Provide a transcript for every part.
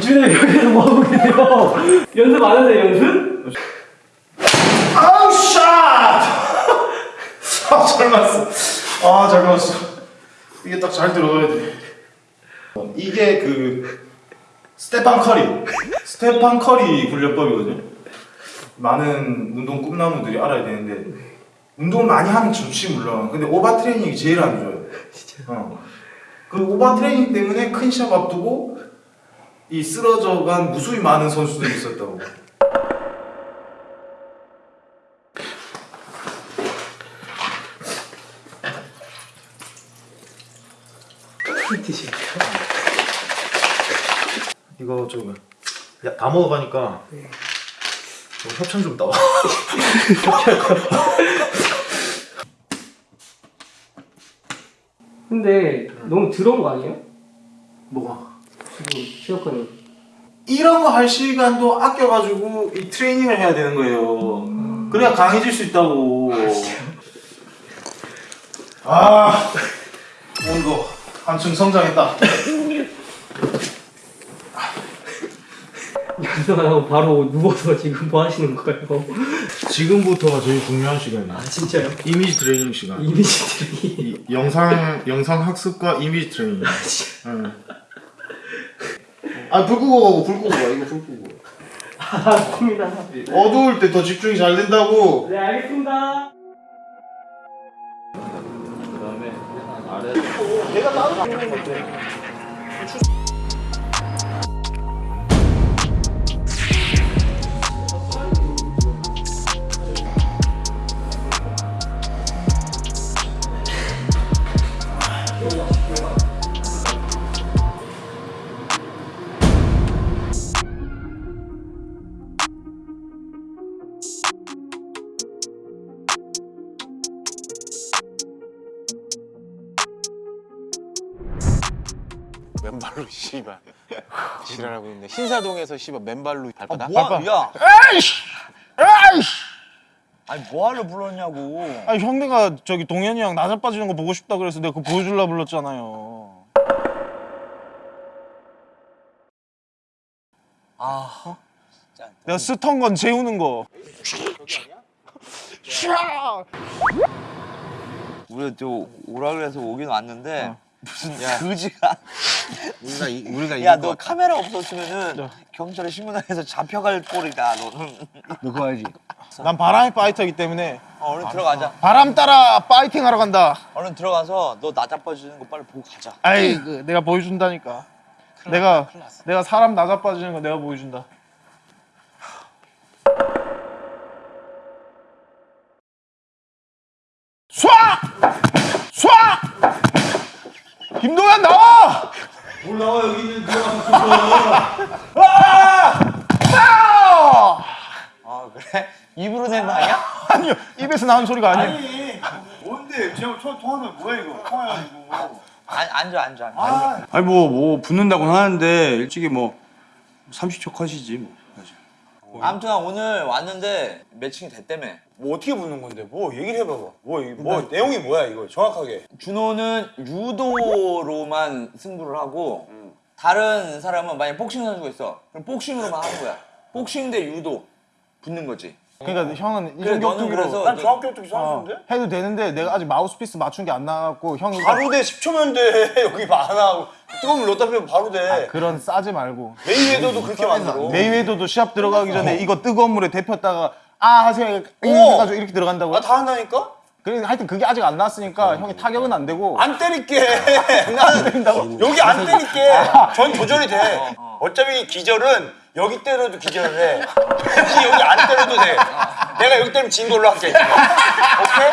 주인님 여기서 뭐하고 계세요? 연습 안 하세요 연습? 아우 샷! 아, 잘 맞았어. 아, 잘 맞았어. 이게 딱 잘 들어가야 돼. 이게 그 스테판 커리. 스테판 커리 훈련법이거든요. 많은 운동 꿈나무들이 알아야 되는데 운동을 많이 하면 좋지 물론. 근데 overtraining이 제일 안 좋아요. 진짜 어. 그 오버 트레이닝 때문에 큰 시합 앞두고 이 쓰러져간 무수히 많은 선수들이 있었다고. 이거 좀 야, 다 먹어가니까 네. 좀 협찬 좀 따와. 근데 너무 들어온 거 아니에요? 시어커님 이런 거 할 시간도 아껴가지고 이 트레이닝을 해야 되는 거예요. 그래야 강해질 수 있다고. 아, 오늘 거 한층 성장했다. 연습 안 하고 바로 누워서 지금 뭐 하시는 거예요? 지금부터가 제일 중요한 시간이야. 아 진짜요? 이미지 트레이닝 시간. 이미지 트레이닝 이 영상 영상 학습과 이미지 트레이닝. 응. 아, 불 끄고 가고 불 끄고 가. 이거 불 끄고. 알겠습니다 어두울 때 더 집중이 잘 된다고. 네 알겠습니다 맨발로 씨발 지랄하고 있네 신사동에서 씨발 맨발로 발바닥 뭐하, 야, 에이씨! 에이씨! 아니 뭐하러 불렀냐고. 아니 형네가 저기 동현이 형 나자 빠지는 거 보고 싶다 그래서 내가 그거 보여줄라 불렀잖아요. 아, 내가 스턴 건 재우는 거. 우리가 또 오라 그래서 오긴 왔는데 어. 무슨 그지가. 우리가 이, 우리가 야, 이길 너것 같아 카메라 없었으면은 경찰에 신문해서 잡혀갈 꼴이다. 너는. 너 그거 알지? 난 바람의 파이터이기 때문에 어, 얼른 들어가자. 바람 따라 파이팅 하러 간다. 얼른 들어가서 너 나 자빠지는 거 빨리 보고 가자. 아이 그, 내가 보여준다니까. 내가 내가 사람 나자 빠지는 거 내가 보여준다. 쏴! 쏴! 김동현 나와! 뭘 나와 여기 있는 아! 아, 그래? 입으로 낸 거 아니야? 아니요 입에서 나온 소리가 아니에요. 뭔데? 제가 저 통화는 뭐야 이거? 통화해가지고. 안, 앉아, 앉아, 앉아. 아니 뭐뭐 붙는다고 하는데 일찍이 뭐 30초 컷이지 뭐. 사실. 아무튼 오늘 왔는데 매칭이 됐다며. 뭐 어떻게 붙는 건데? 뭐 얘기를 해봐봐. 뭐, 이- 뭐 내용이 뭐야 이거 정확하게. 준호는 유도로만 승부를 하고 음. 다른 사람은 만약 복싱 선수가 있어 그럼 복싱으로만 하는 거야 복싱 대 유도 붙는 거지 그러니까 형은 그래 너는 그래서 난 너- 중학교 때 어, 선수인데? 해도 되는데 내가 아직 마우스피스 맞춘 게 안 나갖고 형이 바로 돼 10초면 돼 여기 많아. 뜨거운 물 넣다 빼면 바로 돼. 그런 싸지 말고 메이웨더도 그렇게 만들어. 메이웨더도 시합 들어가기 전에 이거 뜨거운 물에 데폈다가 아 하세요 오! 해가지고 이렇게 들어간다고 나다 한다니까? 그래 하여튼 그게 아직 안 나왔으니까 형이 타격은 안 되고 안 때릴게. 나는 여기 안 때릴게. 전 조절이 돼. 어차피 기절은 여기 때려도 기절을 해. 굳이 여기 안 때려도 돼. 내가 여기 때리면 진 걸로 할게. 오케이?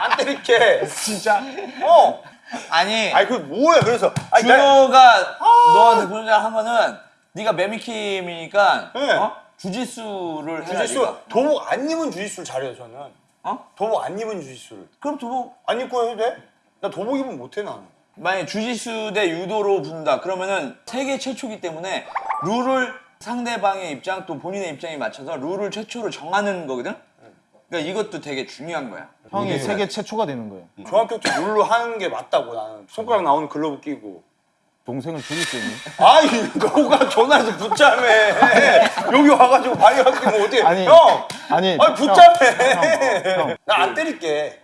안 때릴게. 진짜 어. 아니 아니 그 뭐야? 그래서 아니 나 준호가 너한테 그런 말한 거는 네가 매미킴이니까 네. 어? 주짓수를 주짓수 네가. 도복 안 입은 주짓수를 잘해요 저는. 어? 도복 안 입은 주짓수를. 그럼 도복 안 입고 해도 돼? 나 도복 입으면 못해 나는. 만약 주짓수 대 유도로 붙는다 그러면은 세계 최초기 때문에 룰을 상대방의 입장 또 본인의 입장에 맞춰서 룰을 최초로 정하는 거거든 그러니까 이것도 되게 중요한 거야 형이 세계 최초가 되는 거예요 중학교 때 룰로 하는 게 맞다고 나는. 손가락 나오는 글러브 끼고. 동생을 죽일 수 있니? 아이 너가 전화해서 붙자며 여기 와가지고 발려갖고 뭐 어떻게 아니, 형 아니, 아니 붙자며 나안 때릴게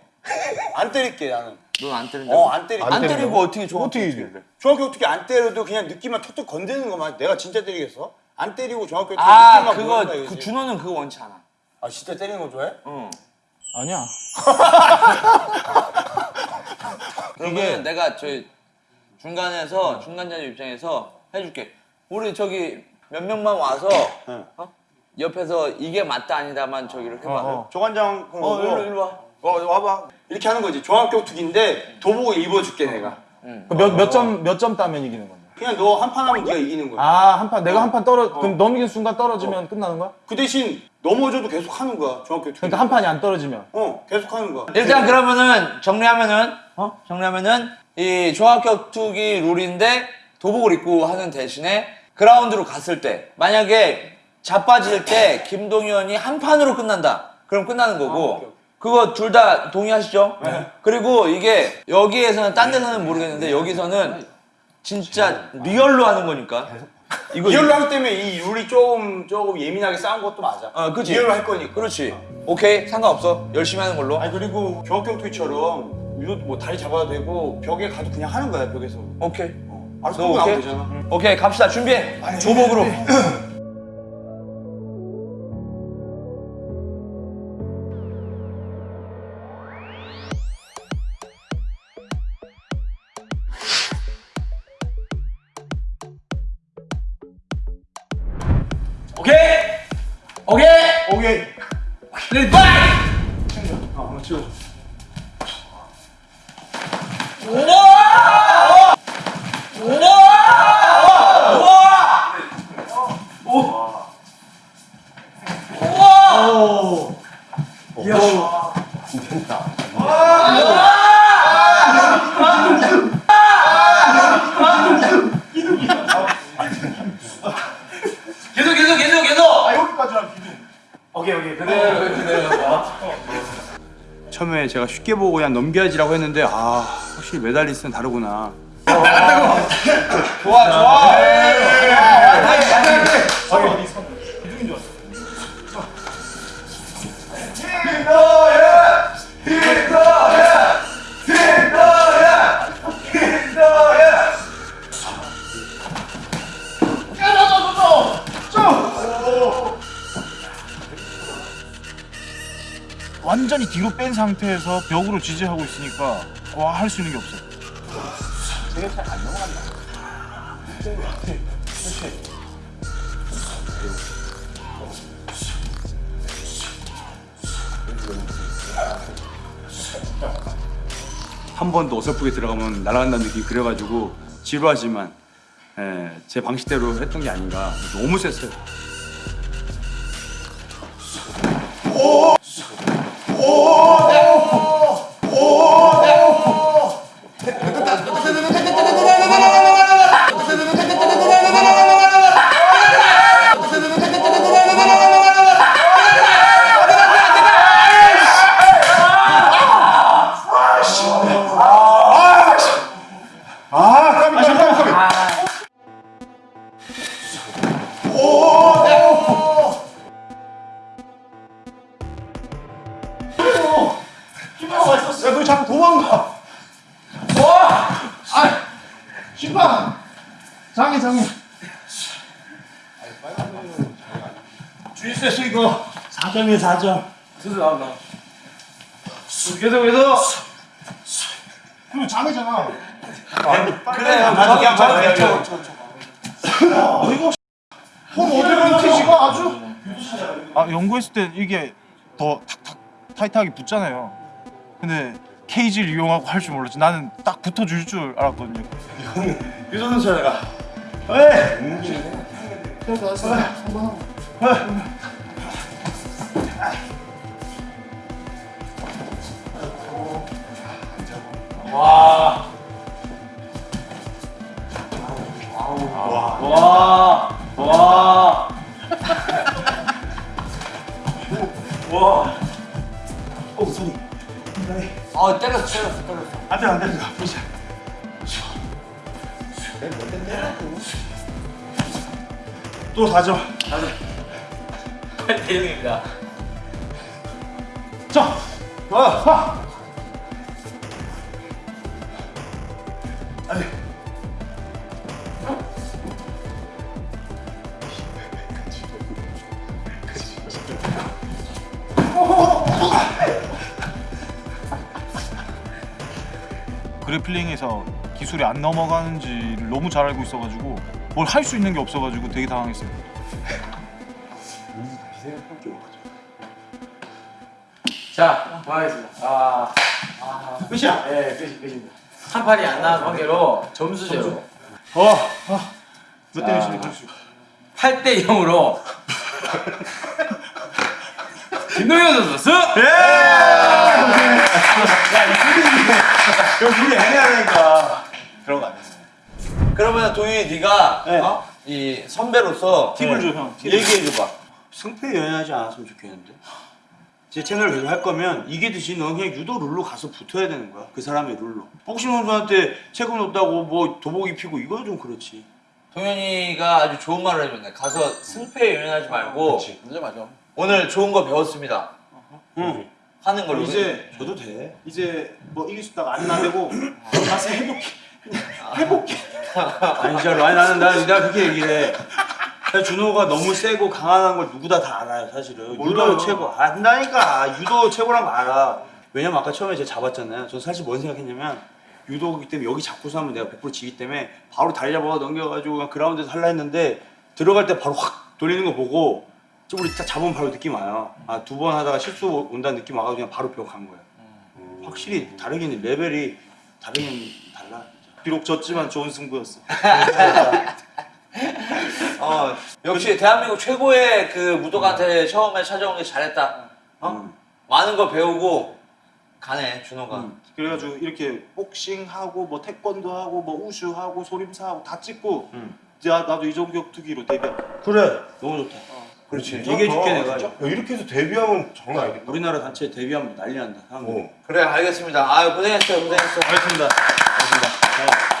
안 때릴게 나는 넌 안 때린다. 어안 때릴게 안 때리고 어떻게 좋아? 어떻게 이겨? 중학교 어떻게 안 때려도 그냥 느낌만 톡톡 건드는 것만 내가 진짜 때리겠어? 안 때리고 중학교 때아 느낌만 그거 그. 준호는 그거 원치 않아. 아 진짜 때리는 거 좋아해? 응. 아니야. 그러면 내가 저 중간에서 중간자들 입장에서 해줄게. 우리 저기 몇 명만 와서 어? 옆에서 이게 맞다 아니다만 저기를 해봐. 어, 조관장 어, 일로 일로 와. 어 와봐 이렇게 하는 거지 중학교 투기인데 도복을 입어줄게 내가 몇 몇 점 몇 점 따면 이기는 건데? 그냥 너 한 판 하면 네가 이기는 거야. 아, 한 판. 내가 한 판 떨어 그럼 넘기는 순간 떨어지면 끝나는 거야? 그 대신 넘어져도 계속 하는 거야 중학교 투기 그러니까 한 판이 안 떨어지면. 어 계속 하는 거야. 일단 그러면은 정리하면은 어? 정리하면은 이 종합격 투기 룰인데 도복을 입고 하는 대신에 그라운드로 갔을 때 만약에 자빠질 때 김동현이 한 판으로 끝난다. 그럼 끝나는 거고. 그거 둘 다 동의하시죠? 그리고 이게 여기에서는 딴 데서는 모르겠는데 여기서는 진짜 real로 하는 거니까 이거 real로 하기 때문에 이 룰이 조금 조금 예민하게 싸운 것도 맞아 어, 그치. real로 할 거니까 그렇지. 오케이 상관없어. 열심히 하는 걸로. 아니 그리고 종합격투기처럼 유도 뭐 다리 잡아도 되고 벽에 가도 그냥 하는 거야 벽에서 오케이. 알아서 너 끌고 나오면 오케이? 되잖아 오케이 갑시다 준비해. 조복으로. 레디 파이. 계속 계속 계속 계속. 처음에 제가 쉽게 보고 그냥 넘겨야지라고 했는데 아 확실히 메달리스트는 다르구나. 좋아 좋아. 완전히 뒤로 뺀 상태에서 벽으로 지지하고 있으니까 와 할 수 있는 게 없어. 한번 더 어설프게 들어가면 날아간다는 느낌이 그래가지고 지루하지만 예, 제 방식대로 했던 게 아닌가. 너무 셌어요 자꾸 도망가 심판 장애 장애 주의세 수 이거 4점이에요 4점 계속 나온다. 계속 계속. 그리고 장애잖아 그래요. 저기야 저기야 저. 폰 어디로 튀지가 아주 아 연구했을 때 이게 더 탁탁 타이트하게 붙잖아요. 근데 케이지를 이용하고 할 줄 몰랐지. 나는 딱 붙어줄 줄 알았거든요. 유선은 차례가 왜? 와. 와. 어 때렸어 때렸어 때렸어. 안돼 안돼 보자 또 4점. 8대 0입니다. 자, 와, 와. 그래플링에서 기술이 안 넘어가는지를 너무 잘 알고 있어가지고 뭘 할 수 있는 게 없어가지고 되게 당황했어요. 자, 고하겠습니다. 아, 끝이야. 네, 끝이 끝입니다. 한 판이 안 나온 관계로 점수 제로 어, 어. 몇 대몇 시니 점수? 8대 0으로 김동현 선수 승! 형 둘이 애매하니까 그런 거 아니야. 그러면 도윤이 네가 네. 어? 이 선배로서 팁을 줘, 형. 팁. 얘기해 줘봐. 승패 연연하지 않았으면 좋겠는데. 제 채널을 계속 할 거면 이기듯이 넌 그냥 유도 룰로 가서 붙어야 되는 거야. 그 사람의 룰로. 복싱 선수한테 체급 높다고 뭐 도복 입히고 이거 좀 그렇지. 동현이가 아주 좋은 말을 해줬네. 가서 승패에 연연하지 말고 맞아 맞아. 오늘 좋은 거 배웠습니다. 응. 하는 걸로. 이제 줘도 돼. 이제 뭐 이길 수 있다가 안 나대고 가서 해볼게. 아니 진짜로. 아니 나는 나 내가 그렇게 얘기를 해. 근데 준호가 너무 세고 강한 걸 누구다 다 알아요 사실은. 몰라요. 유도 최고. 안다니까. 유도 최고란 거 알아. 왜냐면 아까 처음에 제가 잡았잖아요. 전 사실 뭔 생각했냐면 유도기 때문에 여기 잡고서 하면 내가 100% 지기 때문에 바로 다리 잡아가 넘겨가지고 그냥 그라운드에서 할라 했는데 들어갈 때 바로 확 돌리는 거 보고 좀 우리 딱 잡으면 바로 느낌 와요. 아 두 번 하다가 실수 온다는 느낌 와가지고 그냥 바로 벽간 거예요. 확실히 다르긴 레벨이 다르긴 달라. 비록 졌지만 좋은 승부였어. 어, 역시 대한민국 최고의 그 무도가한테 처음에 찾아온 게 잘했다. 어? 음. 많은 걸 배우고 가네 준호가. 그래가지고 이렇게 복싱하고 뭐 태권도 하고 뭐 우슈하고 소림사하고 다 찍고 음. 야 나도 이종격 투기로 데뷔. 그래 너무 좋다. 그렇지. 얘기해줄게 내가. 진짜? 야, 이렇게 해서 데뷔하면 장난 아니겠다. 우리나라 단체 데뷔하면 난리 난다. 어. 그래 알겠습니다. 아 고생했어요 고생했어요. 알겠습니다. 알겠습니다. 네.